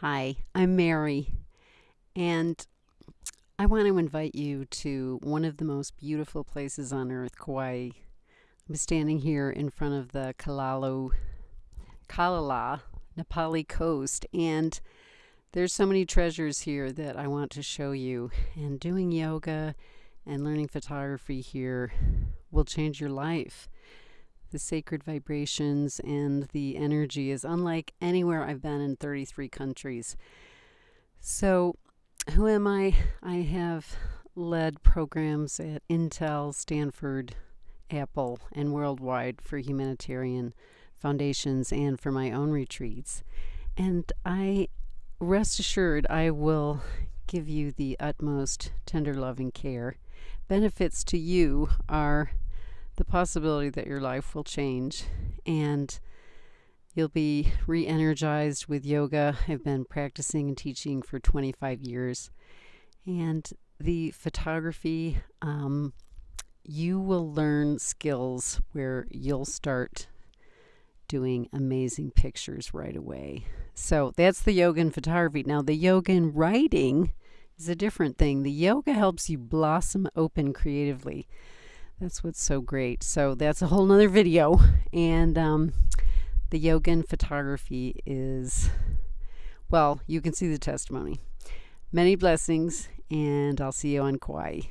Hi, I'm Mary, and I want to invite you to one of the most beautiful places on earth, Kauai. I'm standing here in front of the Kalalu, Kalala, Napali coast, and there's so many treasures here that I want to show you. And doing yoga and learning photography here will change your life the sacred vibrations and the energy is unlike anywhere I've been in 33 countries. So, who am I? I have led programs at Intel, Stanford, Apple, and worldwide for humanitarian foundations and for my own retreats. And I rest assured I will give you the utmost tender loving care. Benefits to you are the possibility that your life will change and you'll be re energized with yoga. I've been practicing and teaching for 25 years. And the photography, um, you will learn skills where you'll start doing amazing pictures right away. So that's the yoga and photography. Now, the yoga and writing is a different thing. The yoga helps you blossom open creatively. That's what's so great. So that's a whole nother video. And um, the yoga and photography is, well, you can see the testimony. Many blessings, and I'll see you on Kauai.